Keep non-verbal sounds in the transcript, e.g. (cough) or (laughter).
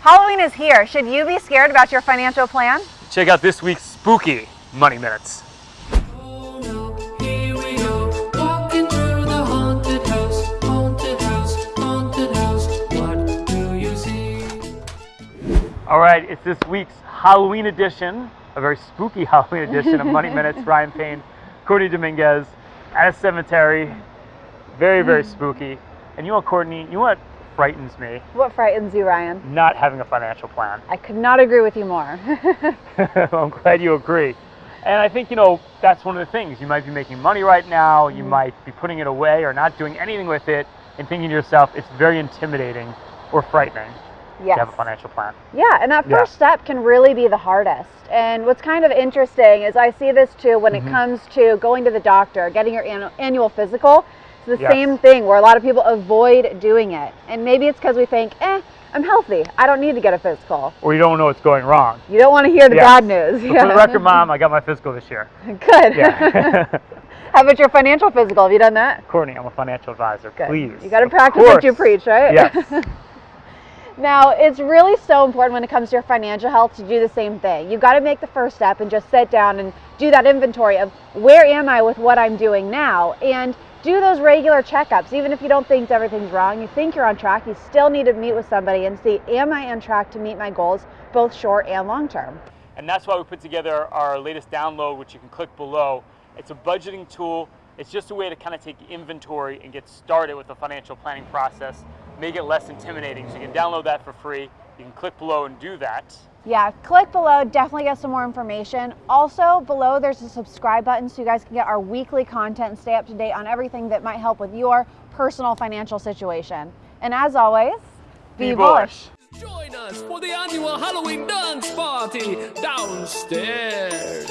Halloween is here. Should you be scared about your financial plan? Check out this week's spooky Money Minutes. Oh no, here we go, walking through the haunted house, haunted house, haunted house. What do you see? All right, it's this week's Halloween edition, a very spooky (laughs) Halloween edition of Money Minutes. (laughs) Ryan Payne, Courtney Dominguez at a cemetery. Very, very hmm. spooky. And you know what, Courtney? You know what frightens me? What frightens you, Ryan? Not having a financial plan. I could not agree with you more. (laughs) (laughs) I'm glad you agree. And I think, you know, that's one of the things. You might be making money right now, you might be putting it away or not doing anything with it, and thinking to yourself, it's very intimidating or frightening yes. to have a financial plan. Yeah, and that Yeah. first step can really be the hardest. And what's kind of interesting is I see this too when Mm-hmm. it comes to going to the doctor, getting your annual physical. The Yes. same thing where a lot of people avoid doing it. And maybe it's because we think, eh, I'm healthy. I don't need to get a physical. Or you don't know what's going wrong. You don't want to hear the Yeah. bad news. But For the record, (laughs) Mom, I got my physical this year. (laughs) Good. Yeah. (laughs) How about your financial physical? Have you done that? Courtney, I'm a financial advisor. Good. Please. You got to practice what you preach, right? Yes. Now, it's really so important when it comes to your financial health to do the same thing. You've got to make the first step and just sit down and do that inventory of where am I with what I'm doing now and do those regular checkups. Even if you don't think everything's wrong, you think you're on track, you still need to meet with somebody and see am I on track to meet my goals, both short and long term. And that's why we put together our latest download, which you can click below. It's a budgeting tool. It's just a way to kind of take inventory and get started with the financial planning process, make it less intimidating. So you can download that for free. You can click below and do that. Yeah, click below, definitely get some more information. Also, below there's a subscribe button so you guys can get our weekly content and stay up to date on everything that might help with your personal financial situation. And as always, be, bullish. Join us for the annual Halloween dance party downstairs.